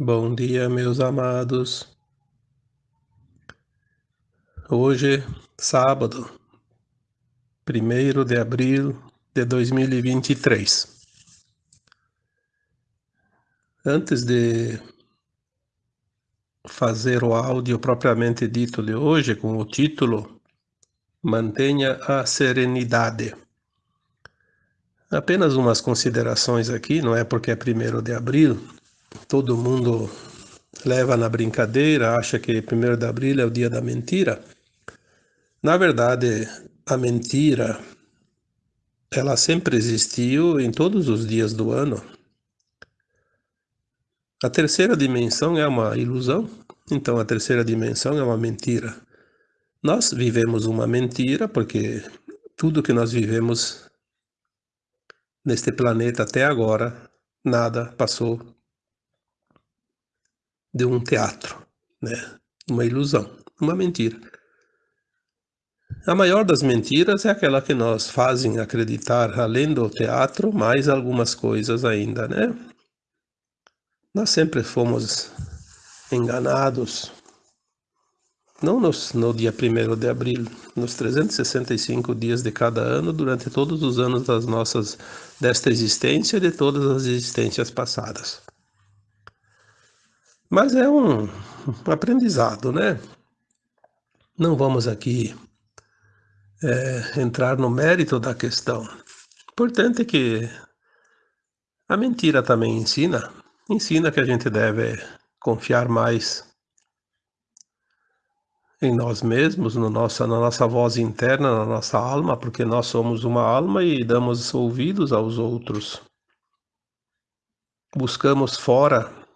Bom dia, meus amados. Hoje, sábado, 1 de abril de 2023. Antes de fazer o áudio propriamente dito de hoje, com o título Mantenha a Serenidade. Apenas umas considerações aqui, não é porque é 1 de abril, todo mundo leva na brincadeira, acha que 1 de abril é o dia da mentira. Na verdade, a mentira ela sempre existiu em todos os dias do ano. A terceira dimensão é uma ilusão, então a terceira dimensão é uma mentira. Nós vivemos uma mentira porque tudo que nós vivemos neste planeta até agora, nada passou de um teatro, né? uma ilusão, uma mentira. A maior das mentiras é aquela que nos fazem acreditar, além do teatro, mais algumas coisas ainda, né? Nós sempre fomos enganados, não nos, no dia 1 de abril, nos 365 dias de cada ano, durante todos os anos das nossas, desta existência e de todas as existências passadas. Mas é um, aprendizado, né? Não vamos aqui é, entrar no mérito da questão. Importante é que a mentira também ensina, ensina que a gente deve confiar mais em nós mesmos, no nossa, na nossa voz interna, na nossa alma, porque nós somos uma alma e damos ouvidos aos outros. Buscamos fora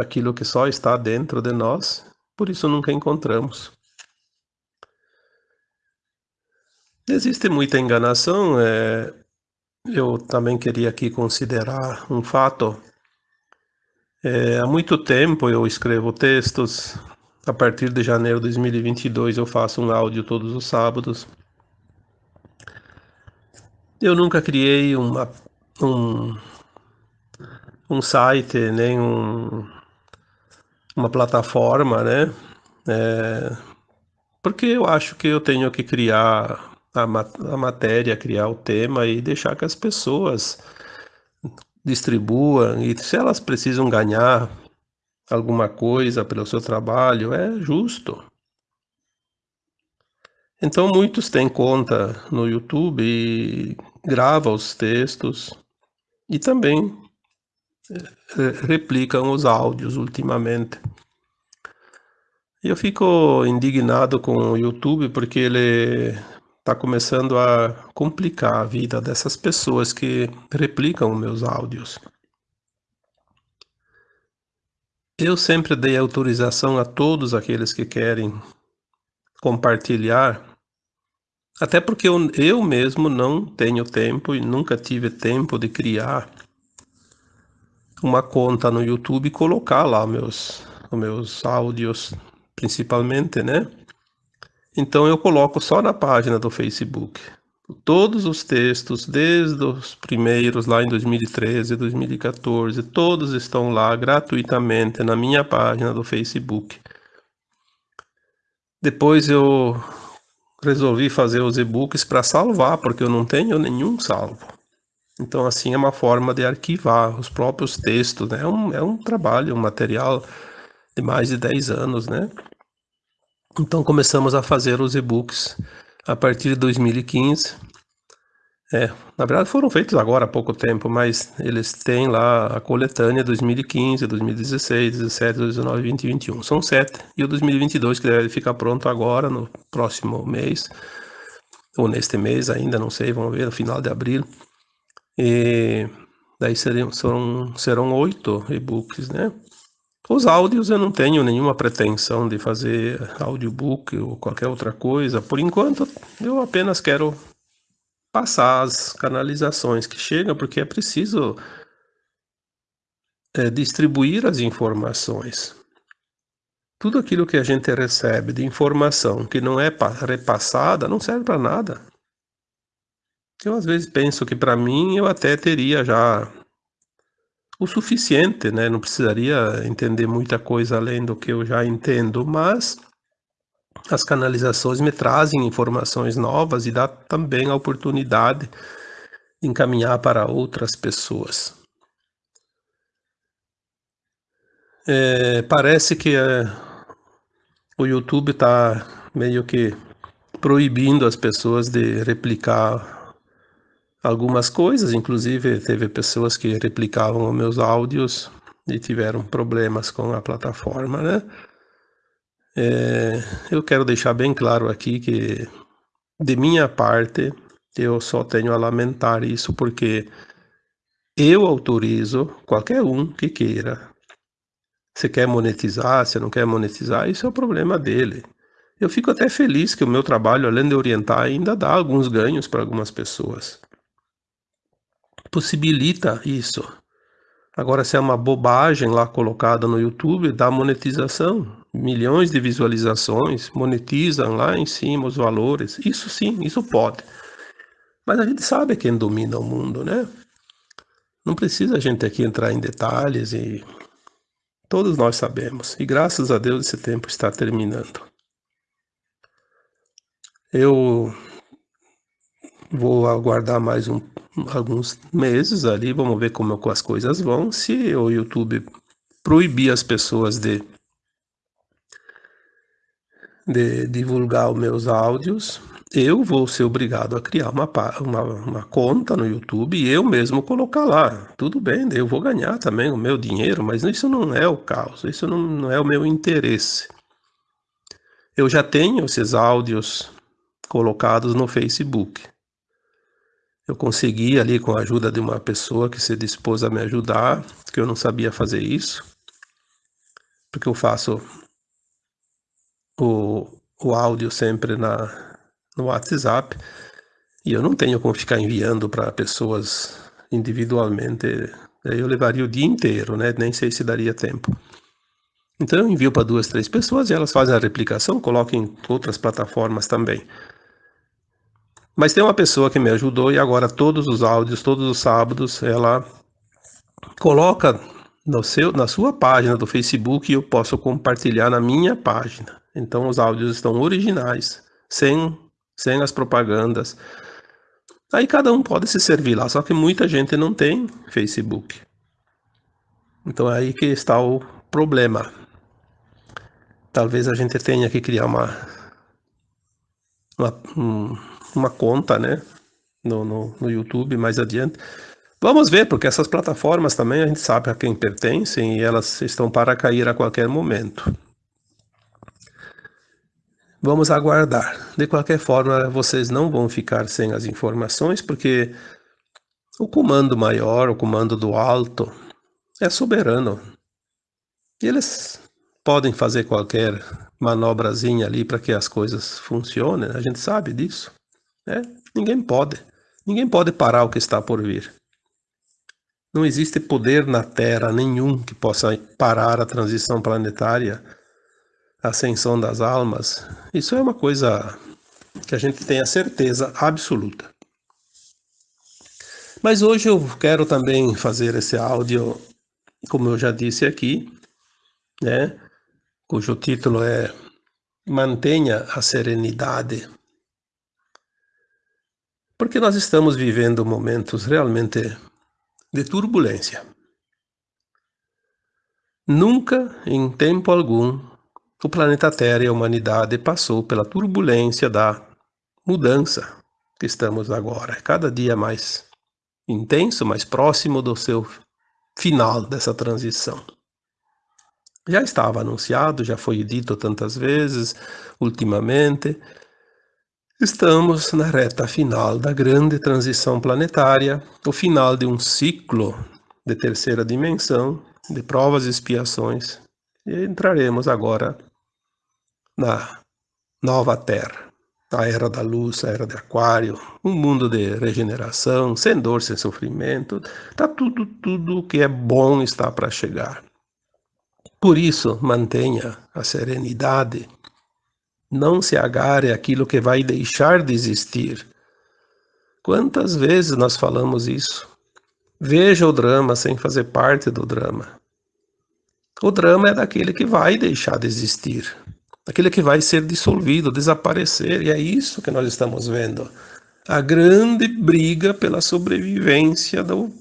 aquilo que só está dentro de nós, por isso nunca encontramos. Existe muita enganação, é, eu também queria aqui considerar um fato. É, há muito tempo eu escrevo textos, a partir de janeiro de 2022 eu faço um áudio todos os sábados. Eu nunca criei uma, um, um site, nem um, uma plataforma, né? É, porque eu acho que eu tenho que criar a, a matéria, criar o tema e deixar que as pessoas distribuam. E se elas precisam ganhar alguma coisa pelo seu trabalho, é justo. Então muitos têm conta no YouTube e gravam os textos e também replicam os áudios ultimamente. Eu fico indignado com o YouTube porque ele está começando a complicar a vida dessas pessoas que replicam meus áudios. Eu sempre dei autorização a todos aqueles que querem compartilhar, até porque eu, eu mesmo não tenho tempo e nunca tive tempo de criar uma conta no YouTube e colocar lá meus, meus áudios principalmente, né? Então eu coloco só na página do Facebook. Todos os textos, desde os primeiros lá em 2013, 2014, todos estão lá gratuitamente na minha página do Facebook. Depois eu resolvi fazer os e-books para salvar, porque eu não tenho nenhum salvo. Então, assim, é uma forma de arquivar os próprios textos, né? É um, é um trabalho, um material de mais de 10 anos, né? Então começamos a fazer os e-books a partir de 2015. É, na verdade foram feitos agora há pouco tempo, mas eles têm lá a coletânea 2015, 2016, 17, 19, 20 e 21. São sete. E o 2022 que deve ficar pronto agora, no próximo mês, ou neste mês ainda, não sei, vamos ver, no final de abril. E daí seriam, serão, serão oito e-books, né? Os áudios eu não tenho nenhuma pretensão de fazer audiobook ou qualquer outra coisa. Por enquanto, eu apenas quero passar as canalizações que chegam, porque é preciso é, distribuir as informações. Tudo aquilo que a gente recebe de informação que não é repassada não serve para nada. Eu às vezes penso que para mim eu até teria já o suficiente, né? Não precisaria entender muita coisa além do que eu já entendo, mas as canalizações me trazem informações novas e dá também a oportunidade de encaminhar para outras pessoas. É, parece que é, o YouTube está meio que proibindo as pessoas de replicar algumas coisas, inclusive teve pessoas que replicavam os meus áudios e tiveram problemas com a plataforma, né? É, eu quero deixar bem claro aqui que, de minha parte, eu só tenho a lamentar isso porque eu autorizo qualquer um que queira. Se quer monetizar, se não quer monetizar, isso é o problema dele. Eu fico até feliz que o meu trabalho, além de orientar, ainda dá alguns ganhos para algumas pessoas. Possibilita isso. Agora, se é uma bobagem lá colocada no YouTube, dá monetização. Milhões de visualizações, monetizam lá em cima os valores. Isso sim, isso pode. Mas a gente sabe quem domina o mundo, né? Não precisa a gente aqui entrar em detalhes e todos nós sabemos. E graças a Deus esse tempo está terminando. Eu vou aguardar mais um, alguns meses ali, vamos ver como as coisas vão. Se o YouTube proibir as pessoas de, de divulgar os meus áudios, eu vou ser obrigado a criar uma, uma, uma, conta no YouTube e eu mesmo colocar lá. Tudo bem, eu vou ganhar também o meu dinheiro, mas isso não é o caso, isso não, não é o meu interesse. Eu já tenho esses áudios colocados no Facebook. Eu consegui ali com a ajuda de uma pessoa que se dispôs a me ajudar, que eu não sabia fazer isso, porque eu faço o, o áudio sempre na, no WhatsApp e eu não tenho como ficar enviando para pessoas individualmente. Eu levaria o dia inteiro, né? Nem sei se daria tempo. Então eu envio para duas, três pessoas e elas fazem a replicação, colocam em outras plataformas também. Mas tem uma pessoa que me ajudou e agora todos os áudios, todos os sábados, ela coloca no seu, na sua página do Facebook e eu posso compartilhar na minha página. Então os áudios estão originais, sem, sem as propagandas. Aí cada um pode se servir lá, só que muita gente não tem Facebook. Então é aí que está o problema. Talvez a gente tenha que criar uma, uma um, uma conta, né? No, no, no YouTube mais adiante. Vamos ver, porque essas plataformas também a gente sabe a quem pertencem e elas estão para cair a qualquer momento. Vamos aguardar. De qualquer forma, vocês não vão ficar sem as informações, porque o comando maior, o comando do alto, é soberano. E eles podem fazer qualquer manobrazinha ali para que as coisas funcionem, a gente sabe disso. Né? Ninguém pode. Ninguém pode parar o que está por vir. Não existe poder na Terra nenhum que possa parar a transição planetária, a ascensão das almas. Isso é uma coisa que a gente tem a certeza absoluta. Mas hoje eu quero também fazer esse áudio, como eu já disse aqui, né, cujo título é Mantenha a Serenidade porque nós estamos vivendo momentos realmente de turbulência. Nunca, em tempo algum, o planeta Terra e a humanidade passou pela turbulência da mudança que estamos agora, cada dia mais intenso, mais próximo do seu final dessa transição. Já estava anunciado, já foi dito tantas vezes ultimamente, Estamos na reta final da grande transição planetária, o final de um ciclo de terceira dimensão, de provas e expiações, e entraremos agora na nova Terra, a era da luz, a era de Aquário, um mundo de regeneração, sem dor, sem sofrimento, tá tudo, tudo que é bom está para chegar. Por isso, mantenha a serenidade não se agarre àquilo que vai deixar de existir. Quantas vezes nós falamos isso? Veja o drama sem fazer parte do drama. O drama é daquele que vai deixar de existir, daquele que vai ser dissolvido, desaparecer, e é isso que nós estamos vendo. A grande briga pela sobrevivência do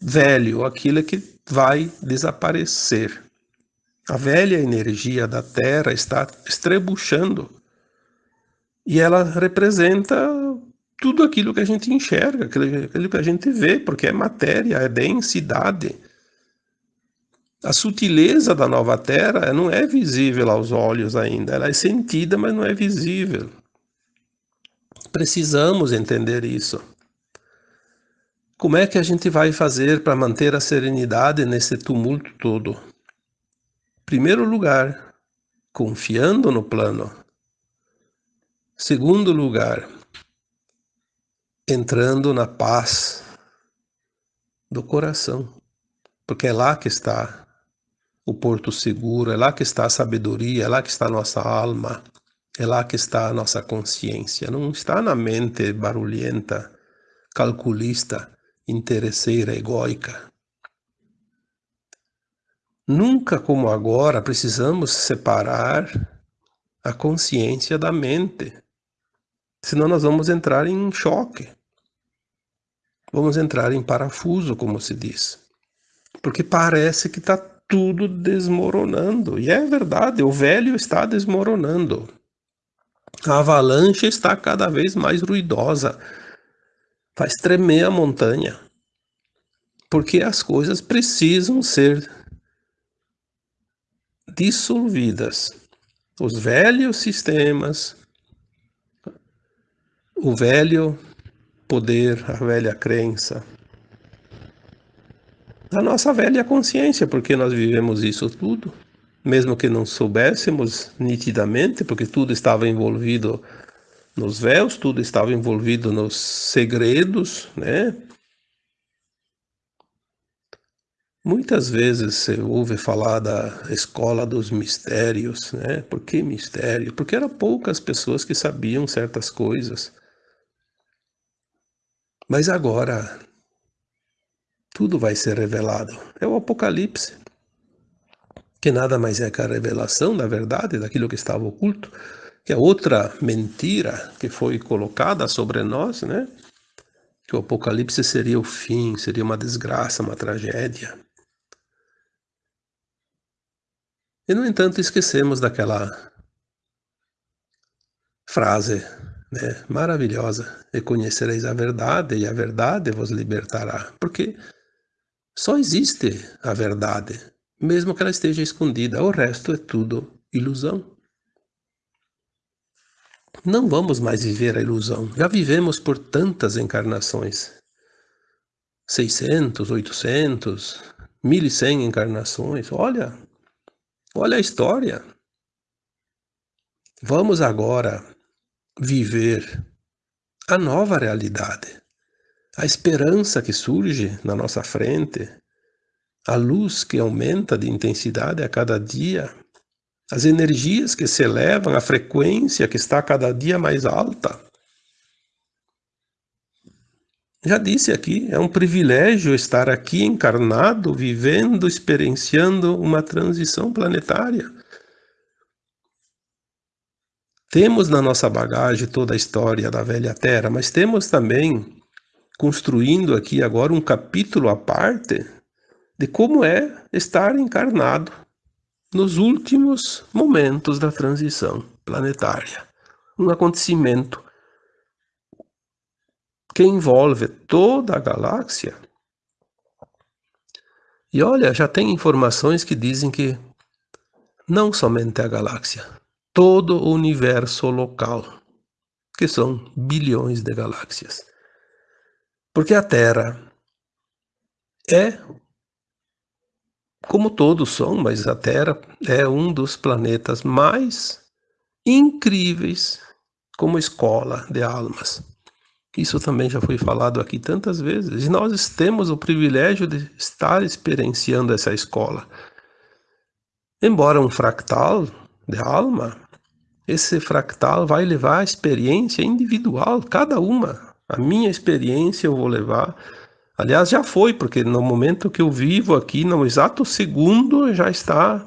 velho, aquilo que vai desaparecer. A velha energia da Terra está estrebuchando e ela representa tudo aquilo que a gente enxerga, aquilo que a gente vê, porque é matéria, é densidade. A sutileza da nova Terra não é visível aos olhos ainda, ela é sentida, mas não é visível. Precisamos entender isso. Como é que a gente vai fazer para manter a serenidade nesse tumulto todo? Primeiro lugar, confiando no plano. Segundo lugar, entrando na paz do coração, porque é lá que está o porto seguro, é lá que está a sabedoria, é lá que está a nossa alma, é lá que está a nossa consciência, não está na mente barulhenta, calculista, interesseira, egóica. Nunca como agora precisamos separar a consciência da mente, senão nós vamos entrar em choque. Vamos entrar em parafuso, como se diz. Porque parece que está tudo desmoronando. E é verdade, o velho está desmoronando. A avalanche está cada vez mais ruidosa. Faz tremer a montanha. Porque as coisas precisam ser dissolvidas. Os velhos sistemas, o velho poder, a velha crença, a nossa velha consciência, porque nós vivemos isso tudo, mesmo que não soubéssemos nitidamente, porque tudo estava envolvido nos véus, tudo estava envolvido nos segredos, né? Muitas vezes você ouve falar da escola dos mistérios, né? Por que mistério? Porque eram poucas pessoas que sabiam certas coisas. Mas agora tudo vai ser revelado. É o Apocalipse, que nada mais é que a revelação da verdade, daquilo que estava oculto, que é outra mentira que foi colocada sobre nós, né? Que o Apocalipse seria o fim, seria uma desgraça, uma tragédia. E, no entanto, esquecemos daquela frase né, maravilhosa: E conhecereis a verdade, e a verdade vos libertará. Porque só existe a verdade, mesmo que ela esteja escondida. O resto é tudo ilusão. Não vamos mais viver a ilusão. Já vivemos por tantas encarnações. 600, 800, 1100 encarnações. Olha, Olha a história. Vamos agora viver a nova realidade, a esperança que surge na nossa frente, a luz que aumenta de intensidade a cada dia, as energias que se elevam, a frequência que está cada dia mais alta. Já disse aqui, é um privilégio estar aqui encarnado, vivendo, experienciando uma transição planetária. Temos na nossa bagagem toda a história da velha Terra, mas temos também construindo aqui agora um capítulo à parte de como é estar encarnado nos últimos momentos da transição planetária. Um acontecimento que envolve toda a galáxia. E olha, já tem informações que dizem que não somente a galáxia, todo o universo local, que são bilhões de galáxias. Porque a Terra é, como todos são, mas a Terra é um dos planetas mais incríveis como escola de almas. Isso também já foi falado aqui tantas vezes. E nós temos o privilégio de estar experienciando essa escola. Embora um fractal de alma, esse fractal vai levar a experiência individual, cada uma. A minha experiência eu vou levar, Aliás, já foi, porque no momento que eu vivo aqui, no exato segundo, já está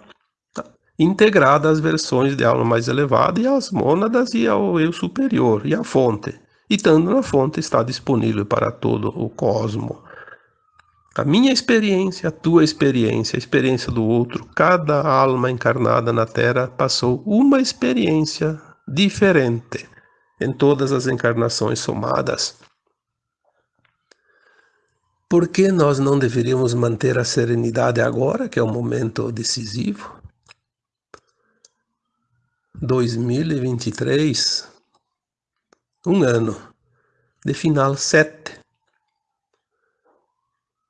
integrada as versões de alma mais elevada e as mônadas e ao eu superior e a fonte. E estando na fonte está disponível para todo o cosmo. A minha experiência, a tua experiência, a experiência do outro, cada alma encarnada na Terra passou uma experiência diferente em todas as encarnações somadas. Por que nós não deveríamos manter a serenidade agora, que é o momento decisivo? 2023, um ano de final 7.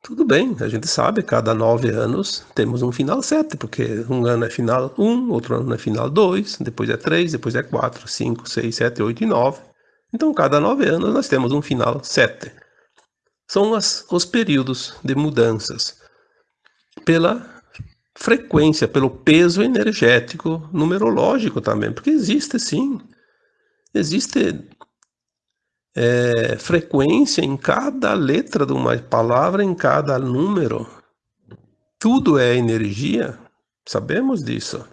Tudo bem, a gente sabe, cada nove anos temos um final 7, porque um ano é final 1, outro ano é final 2, depois é 3, depois é 4, 5, 6, 7, 8 e 9. Então, cada nove anos nós temos um final 7 são as, os períodos de mudanças pela frequência, pelo peso energético numerológico também, porque existe sim, existe é, frequência em cada letra de uma palavra, em cada número. Tudo é energia, sabemos disso.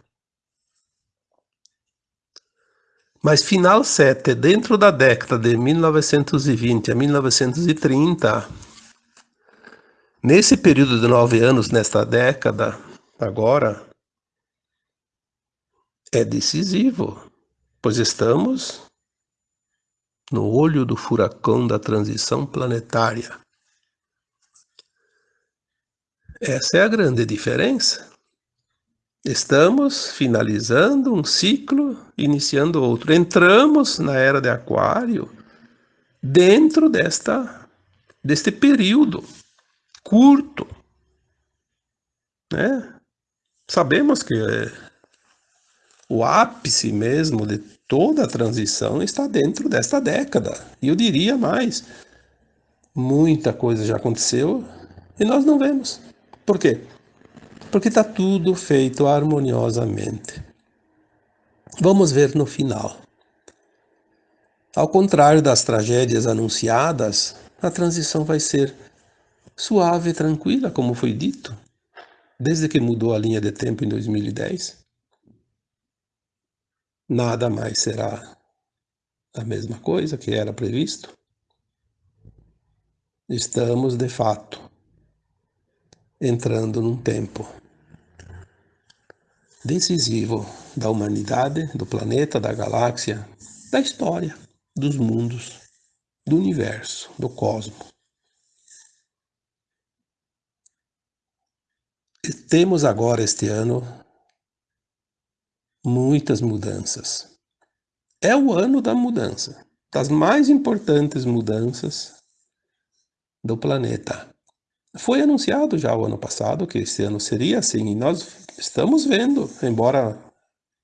Mas final 7, dentro da década de 1920 a 1930, nesse período de nove anos, nesta década, agora, é decisivo, pois estamos no olho do furacão da transição planetária. Essa é a grande diferença. Estamos finalizando um ciclo, iniciando outro. Entramos na era de Aquário dentro desta deste período curto, né? Sabemos que é, o ápice mesmo de toda a transição está dentro desta década. E eu diria mais, muita coisa já aconteceu e nós não vemos. Por quê? porque está tudo feito harmoniosamente. Vamos ver no final. Ao contrário das tragédias anunciadas, a transição vai ser suave e tranquila, como foi dito, desde que mudou a linha de tempo em 2010. Nada mais será a mesma coisa que era previsto. Estamos, de fato, entrando num tempo decisivo da humanidade, do planeta, da galáxia, da história, dos mundos, do universo, do cosmos. E temos agora este ano muitas mudanças. É o ano da mudança, das mais importantes mudanças do planeta. Foi anunciado já o ano passado que esse ano seria assim, e nós estamos vendo, embora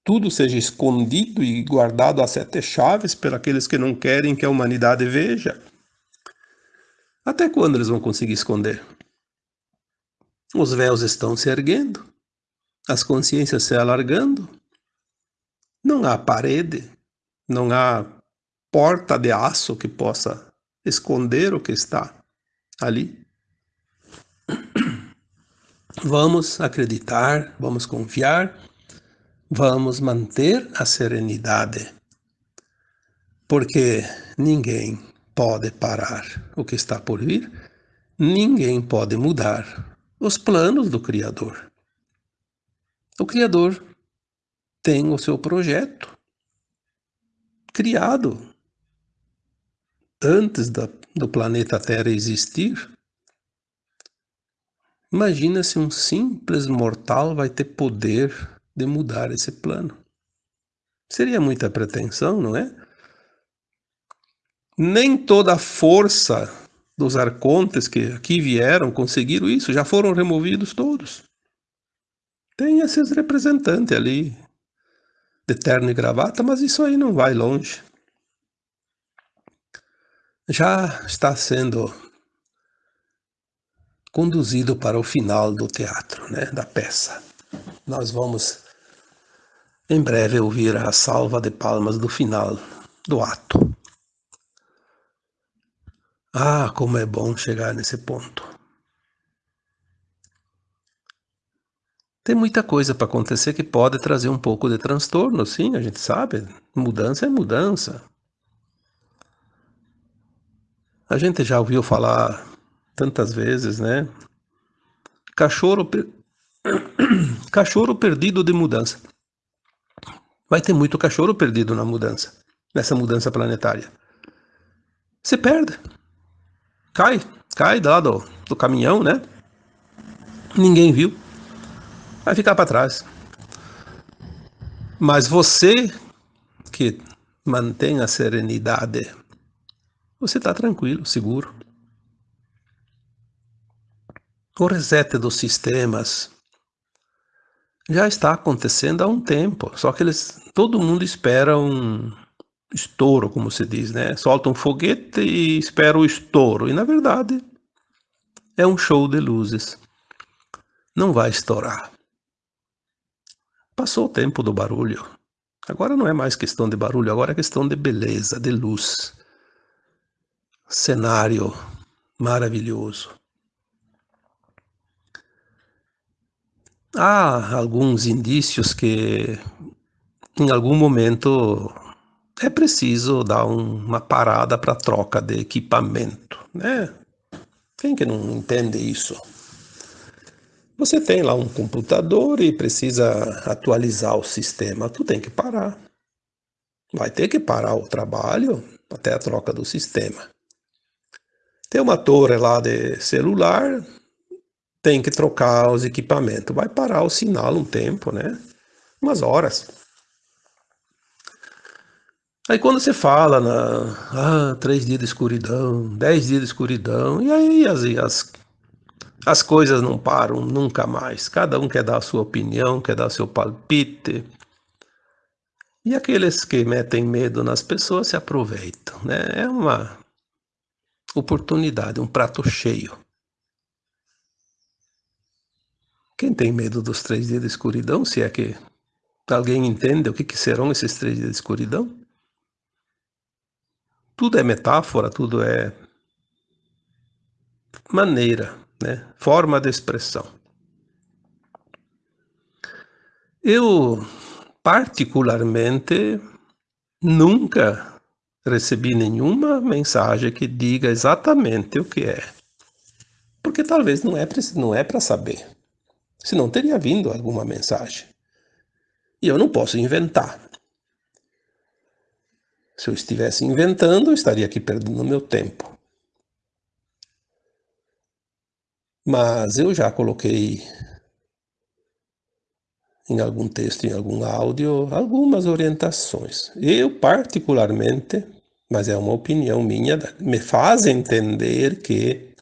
tudo seja escondido e guardado a sete chaves por aqueles que não querem que a humanidade veja. Até quando eles vão conseguir esconder? Os véus estão se erguendo, as consciências se alargando, não há parede, não há porta de aço que possa esconder o que está ali. Vamos acreditar, vamos confiar, vamos manter a serenidade, porque ninguém pode parar o que está por vir, ninguém pode mudar os planos do Criador. O Criador tem o seu projeto criado antes da, do planeta Terra existir Imagina se um simples mortal vai ter poder de mudar esse plano. Seria muita pretensão, não é? Nem toda a força dos arcontes que aqui vieram conseguiram isso, já foram removidos todos. Tem esses representantes ali, de terno e gravata, mas isso aí não vai longe. Já está sendo conduzido para o final do teatro, né, da peça. Nós vamos em breve ouvir a salva de palmas do final do ato. Ah, como é bom chegar nesse ponto. Tem muita coisa para acontecer que pode trazer um pouco de transtorno, sim, a gente sabe. Mudança é mudança. A gente já ouviu falar tantas vezes, né? Cachorro, per... cachorro perdido de mudança. Vai ter muito cachorro perdido na mudança, nessa mudança planetária. Se perde. Cai, cai lá do, do caminhão, né? Ninguém viu. Vai ficar para trás. Mas você que mantém a serenidade, você está tranquilo, seguro. O reset dos sistemas já está acontecendo há um tempo, só que eles, todo mundo espera um estouro, como se diz, né? Solta um foguete e espera o estouro. E na verdade é um show de luzes. Não vai estourar. Passou o tempo do barulho. Agora não é mais questão de barulho, agora é questão de beleza, de luz. Cenário maravilhoso. Há alguns indícios que em algum momento é preciso dar uma parada para troca de equipamento, né? Quem que não entende isso? Você tem lá um computador e precisa atualizar o sistema, tu tem que parar. Vai ter que parar o trabalho até a troca do sistema. Tem uma torre lá de celular, tem que trocar os equipamentos. Vai parar o sinal um tempo, né? Umas horas. Aí quando você fala na ah, três dias de escuridão, dez dias de escuridão, e aí as, as, as coisas não param nunca mais. Cada um quer dar a sua opinião, quer dar seu palpite. E aqueles que metem medo nas pessoas se aproveitam. Né? É uma oportunidade, um prato cheio. Quem tem medo dos três dias de escuridão, se é que alguém entende o que, que serão esses três dias de escuridão? Tudo é metáfora, tudo é maneira, né? forma de expressão. Eu, particularmente, nunca recebi nenhuma mensagem que diga exatamente o que é. Porque talvez não é, não é para saber. Senão teria vindo alguma mensagem. E eu não posso inventar. Se eu estivesse inventando, eu estaria aqui perdendo meu tempo. Mas eu já coloquei em algum texto, em algum áudio, algumas orientações. Eu, particularmente, mas é uma opinião minha, me faz entender que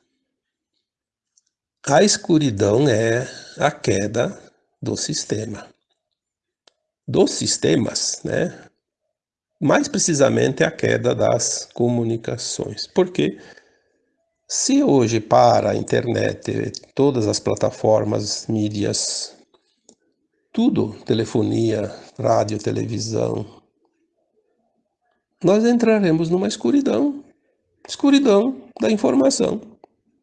a escuridão é a queda do sistema. Dos sistemas, né? Mais precisamente a queda das comunicações. Porque se hoje para a internet, todas as plataformas, mídias, tudo, telefonia, rádio, televisão, nós entraremos numa escuridão, escuridão da informação.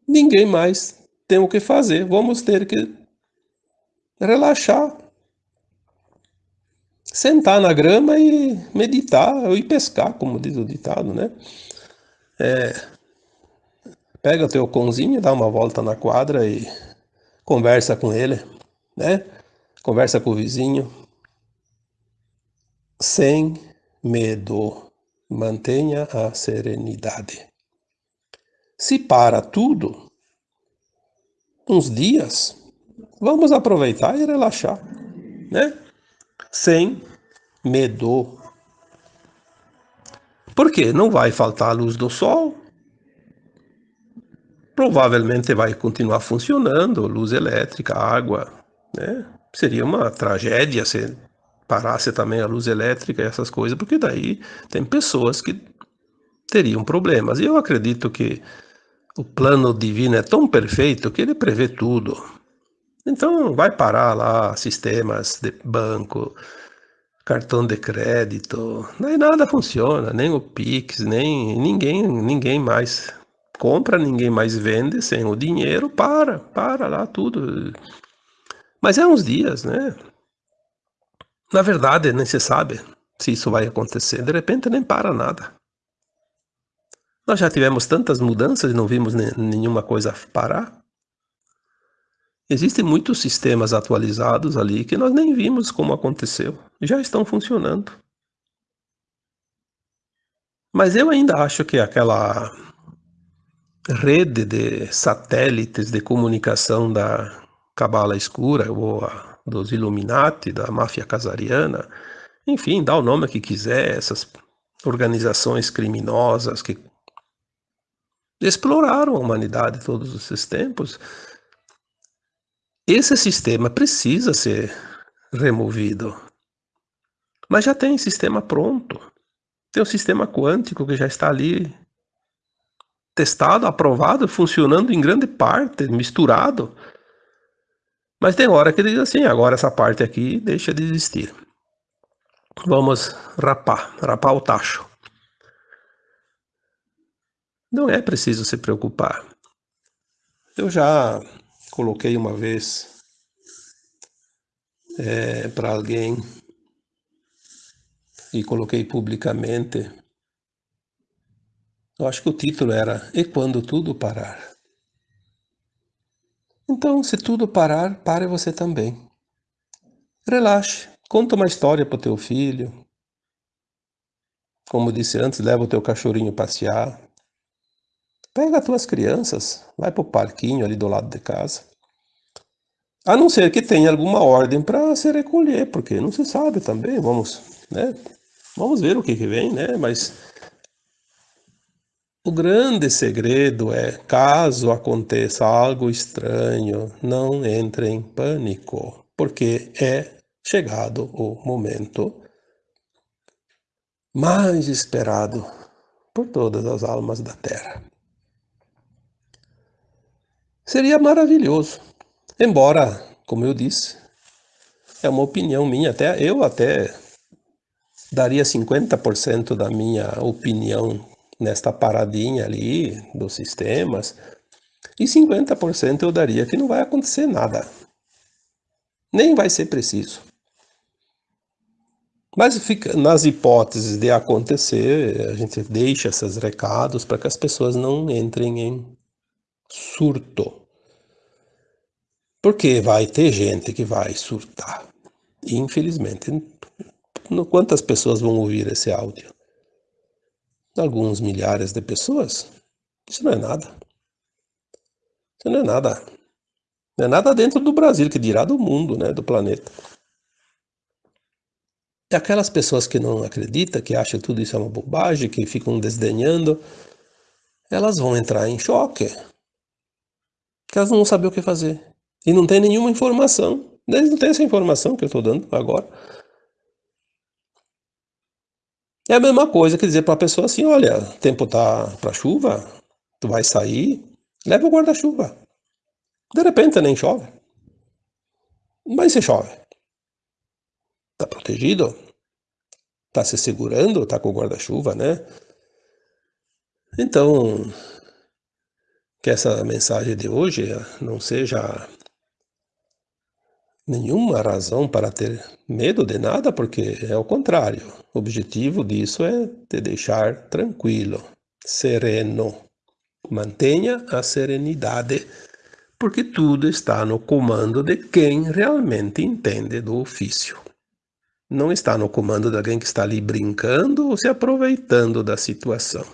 Ninguém mais tem o que fazer, vamos ter que relaxar, sentar na grama e meditar ir pescar, como diz o ditado, né? É, pega o teu cãozinho, dá uma volta na quadra e conversa com ele, né? Conversa com o vizinho, sem medo, mantenha a serenidade. Se para tudo, uns dias, vamos aproveitar e relaxar, né? Sem medo. Porque não vai faltar a luz do sol, provavelmente vai continuar funcionando, luz elétrica, água, né? Seria uma tragédia se parasse também a luz elétrica e essas coisas, porque daí tem pessoas que teriam problemas. E eu acredito que o plano divino é tão perfeito que ele prevê tudo. Então vai parar lá sistemas de banco, cartão de crédito, nem nada funciona, nem o Pix, nem ninguém, ninguém mais compra, ninguém mais vende sem o dinheiro, para, para lá tudo. Mas é uns dias, né? Na verdade, nem se sabe se isso vai acontecer. De repente, nem para nada. Nós já tivemos tantas mudanças e não vimos nenhuma coisa parar. Existem muitos sistemas atualizados ali que nós nem vimos como aconteceu. Já estão funcionando. Mas eu ainda acho que aquela rede de satélites de comunicação da Cabala Escura ou a, dos Illuminati, da máfia casariana, enfim, dá o nome que quiser, essas organizações criminosas que exploraram a humanidade todos esses tempos, esse sistema precisa ser removido. Mas já tem sistema pronto. Tem o sistema quântico que já está ali testado, aprovado, funcionando em grande parte, misturado. Mas tem hora que diz assim, agora essa parte aqui deixa de existir. Vamos rapar, rapar o tacho. Não é preciso se preocupar. Eu já coloquei uma vez é, para alguém e coloquei publicamente. Eu acho que o título era E quando tudo parar? Então, se tudo parar, pare você também. Relaxe, conta uma história para o teu filho. Como disse antes, leva o teu cachorrinho passear. Pega as tuas crianças, vai para o parquinho ali do lado de casa. A não ser que tenha alguma ordem para se recolher, porque não se sabe também, vamos, né? Vamos ver o que, que vem, né? Mas o grande segredo é, caso aconteça algo estranho, não entre em pânico, porque é chegado o momento mais esperado por todas as almas da Terra. Seria maravilhoso Embora, como eu disse, é uma opinião minha, até eu até daria 50% da minha opinião nesta paradinha ali dos sistemas, e 50% eu daria que não vai acontecer nada. Nem vai ser preciso. Mas fica, nas hipóteses de acontecer, a gente deixa esses recados para que as pessoas não entrem em surto. Porque vai ter gente que vai surtar. Infelizmente. Quantas pessoas vão ouvir esse áudio? Alguns milhares de pessoas? Isso não é nada. Isso não é nada. Não é nada dentro do Brasil, que dirá do mundo, né, do planeta. E aquelas pessoas que não acreditam, que acham tudo isso é uma bobagem, que ficam desdenhando, elas vão entrar em choque. Porque elas não vão saber o que fazer. E não tem nenhuma informação. Eles não têm essa informação que eu estou dando agora. É a mesma coisa que dizer para a pessoa assim, olha, o tempo tá para chuva, tu vai sair, leva o guarda-chuva. De repente nem chove. Mas se chove. Tá protegido? Tá se segurando? Tá com o guarda-chuva, né? Então, que essa mensagem de hoje não seja nenhuma razão para ter medo de nada, porque é o contrário. O objetivo disso é te deixar tranquilo, sereno. Mantenha a serenidade, porque tudo está no comando de quem realmente entende do ofício. Não está no comando de alguém que está ali brincando ou se aproveitando da situação.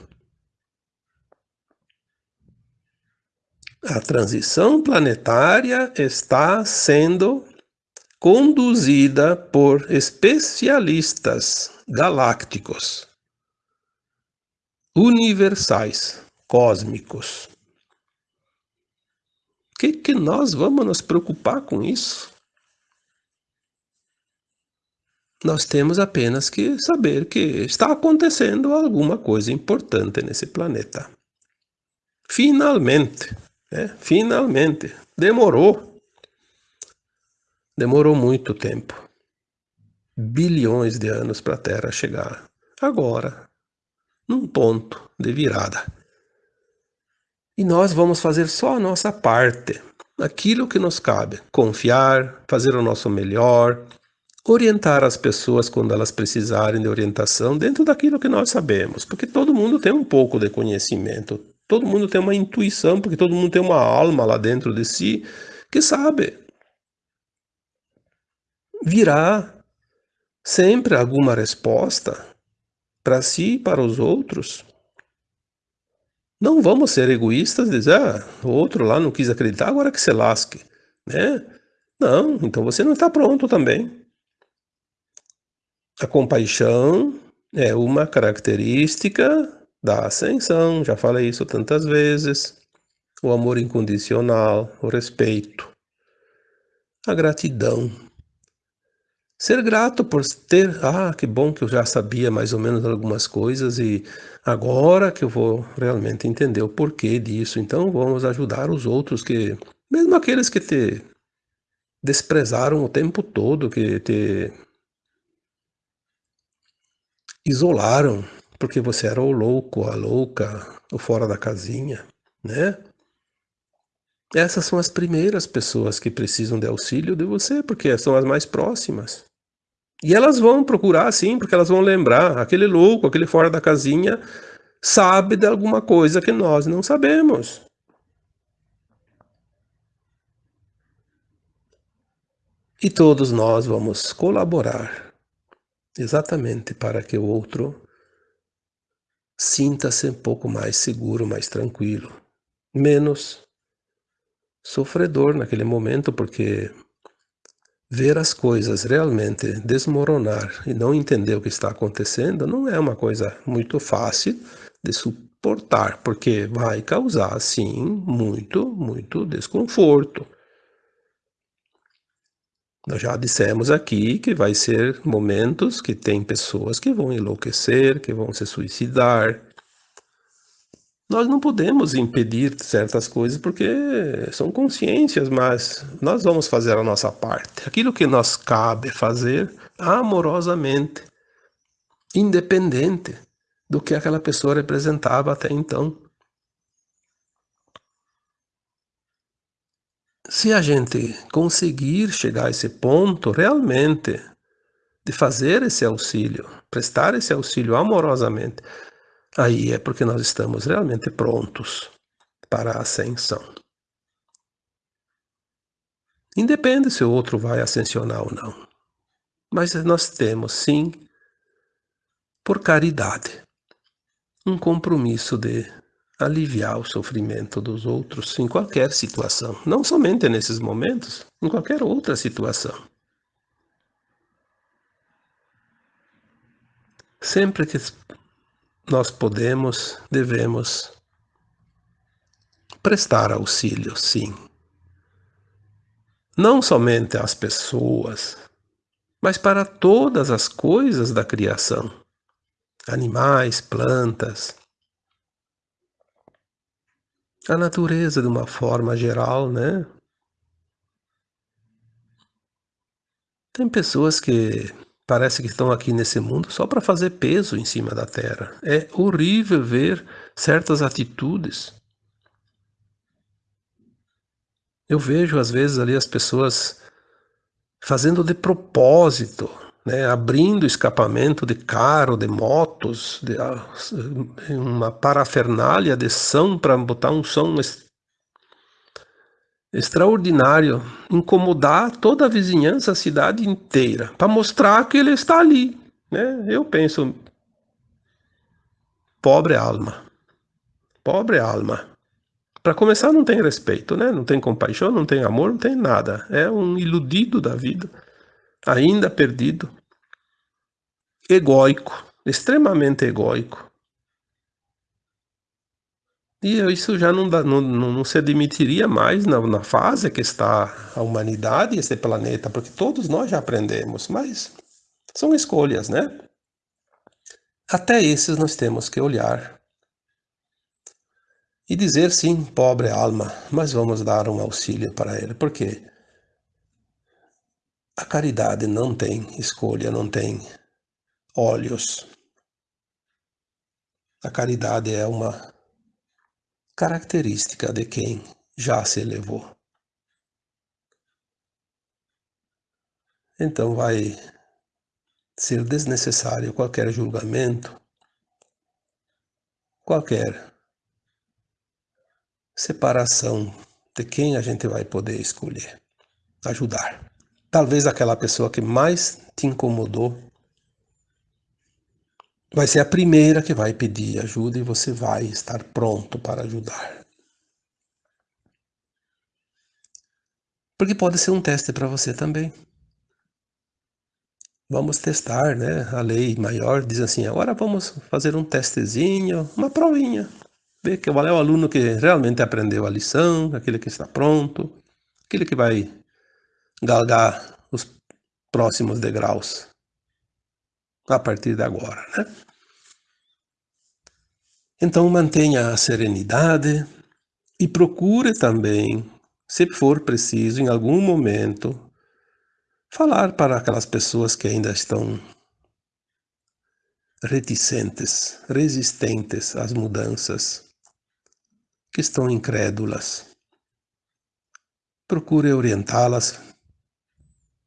A transição planetária está sendo conduzida por especialistas galácticos, universais, cósmicos. Que, que nós vamos nos preocupar com isso? Nós temos apenas que saber que está acontecendo alguma coisa importante nesse planeta. Finalmente, né? finalmente, demorou, Demorou muito tempo. Bilhões de anos para a Terra chegar. Agora, num ponto de virada. E nós vamos fazer só a nossa parte, aquilo que nos cabe: confiar, fazer o nosso melhor, orientar as pessoas quando elas precisarem de orientação dentro daquilo que nós sabemos, porque todo mundo tem um pouco de conhecimento, todo mundo tem uma intuição, porque todo mundo tem uma alma lá dentro de si que sabe. Virá sempre alguma resposta para si e para os outros. Não vamos ser egoístas e dizer, ah, o outro lá não quis acreditar, agora que se lasque, né? Não, então você não está pronto também. A compaixão é uma característica da ascensão, já falei isso tantas vezes. O amor incondicional, o respeito, a gratidão. Ser grato por ter, ah, que bom que eu já sabia mais ou menos algumas coisas e agora que eu vou realmente entender o porquê disso, então vamos ajudar os outros que, mesmo aqueles que te desprezaram o tempo todo, que te isolaram porque você era o louco, a louca, o fora da casinha, né? Essas são as primeiras pessoas que precisam de auxílio de você, porque são as mais próximas. E elas vão procurar sim, porque elas vão lembrar, aquele louco, aquele fora da casinha, sabe de alguma coisa que nós não sabemos. E todos nós vamos colaborar exatamente para que o outro sinta-se um pouco mais seguro, mais tranquilo, menos sofredor naquele momento, porque ver as coisas realmente desmoronar e não entender o que está acontecendo não é uma coisa muito fácil de suportar, porque vai causar, sim, muito, muito desconforto. Nós já dissemos aqui que vai ser momentos que tem pessoas que vão enlouquecer, que vão se suicidar. Nós não podemos impedir certas coisas porque são consciências, mas nós vamos fazer a nossa parte. Aquilo que nos cabe fazer amorosamente, independente do que aquela pessoa representava até então. se a gente conseguir chegar a esse ponto realmente de fazer esse auxílio, prestar esse auxílio amorosamente, aí é porque nós estamos realmente prontos para a ascensão. Independe se o outro vai ascensionar ou não. Mas nós temos, sim, por caridade, um compromisso de aliviar o sofrimento dos outros em qualquer situação, não somente nesses momentos, em qualquer outra situação. Sempre que nós podemos, devemos prestar auxílio, sim. Não somente às pessoas, mas para todas as coisas da criação. Animais, plantas, a natureza de uma forma geral, né? Tem pessoas que parece que estão aqui nesse mundo só para fazer peso em cima da terra. É horrível ver certas atitudes. Eu vejo às vezes ali as pessoas fazendo de propósito né, abrindo escapamento de carro, de motos, de, ah, uma parafernália de som para botar um som extraordinário, incomodar toda a vizinhança, a cidade inteira, para mostrar que ele está ali. Né? Eu penso, pobre alma, pobre alma. Para começar, não tem respeito, né? não tem compaixão, não tem amor, não tem nada. É um iludido da vida ainda perdido, egóico, extremamente egóico. E isso já não, dá, não, não, se admitiria mais na, na fase que está a humanidade esse planeta, porque todos nós já aprendemos, mas são escolhas, né? Até esses nós temos que olhar e dizer sim, pobre alma, mas vamos dar um auxílio para ele, porque a caridade não tem escolha, não tem olhos. A caridade é uma característica de quem já se elevou. Então vai ser desnecessário qualquer julgamento, qualquer separação de quem a gente vai poder escolher, ajudar. Talvez aquela pessoa que mais te incomodou vai ser a primeira que vai pedir ajuda e você vai estar pronto para ajudar. Porque pode ser um teste para você também. Vamos testar, né? A lei maior diz assim, agora vamos fazer um testezinho, uma provinha. Ver qual é o aluno que realmente aprendeu a lição, aquele que está pronto, aquele que vai galgar os próximos degraus a partir de agora, né? Então mantenha a serenidade e procure também, se for preciso, em algum momento, falar para aquelas pessoas que ainda estão reticentes, resistentes às mudanças, que estão incrédulas. Procure orientá-las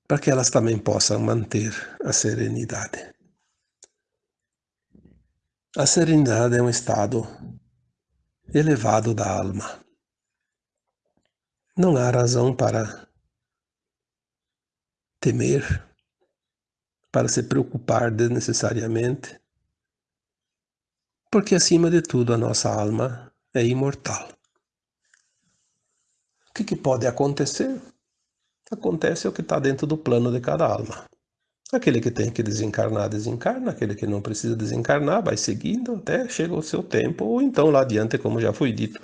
para que elas também possam manter a serenidade. A serenidade é um estado elevado da alma. Não há razão para temer, para se preocupar desnecessariamente, porque acima de tudo a nossa alma é imortal. O que, que pode acontecer? Acontece o que está dentro do plano de cada alma. Aquele que tem que desencarnar, desencarna. Aquele que não precisa desencarnar, vai seguindo até chega o seu tempo, ou então lá adiante, como já foi dito.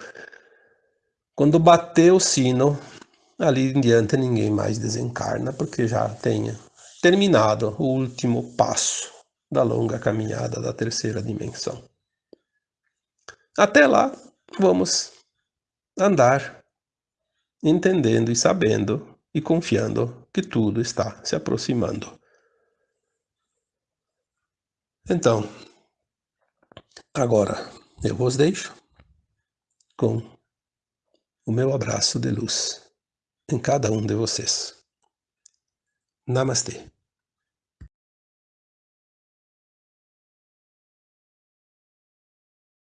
Quando bater o sino, ali em diante ninguém mais desencarna, porque já tenha terminado o último passo da longa caminhada da terceira dimensão. Até lá, vamos andar entendendo e sabendo e confiando que tudo está se aproximando. Então, agora eu vos deixo com o meu abraço de luz em cada um de vocês. Namastê.